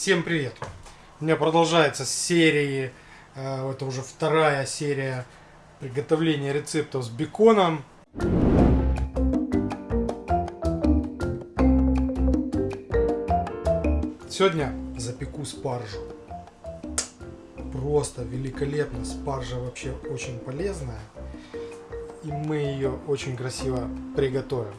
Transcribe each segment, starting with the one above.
Всем привет! У меня продолжается серии, э, это уже вторая серия приготовления рецептов с беконом. Сегодня запеку спаржу. Просто великолепно. Спаржа вообще очень полезная. И мы ее очень красиво приготовим.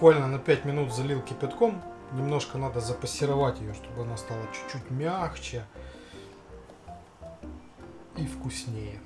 Буквально на 5 минут залил кипятком. Немножко надо запассеровать ее, чтобы она стала чуть-чуть мягче и вкуснее.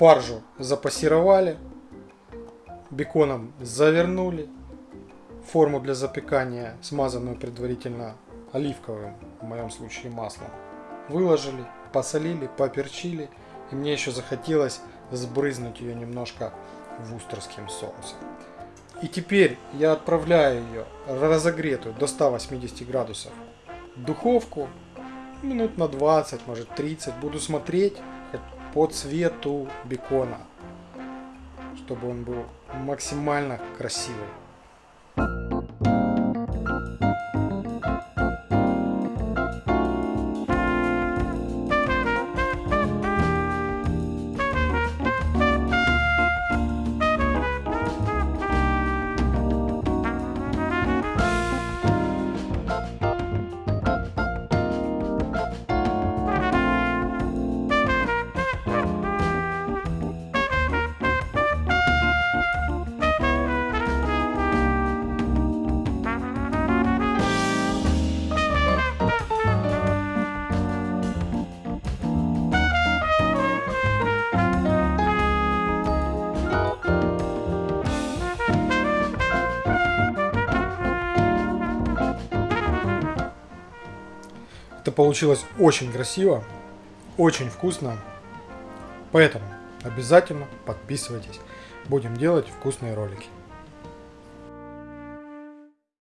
Спаржу запассеровали, беконом завернули, форму для запекания, смазанную предварительно оливковым, в моем случае маслом, выложили, посолили, поперчили. И мне еще захотелось сбрызнуть ее немножко вустерским соусом. И теперь я отправляю ее разогретую до 180 градусов в духовку минут на 20, может 30. Буду смотреть по цвету бекона, чтобы он был максимально красивый. Это получилось очень красиво, очень вкусно. Поэтому обязательно подписывайтесь. Будем делать вкусные ролики.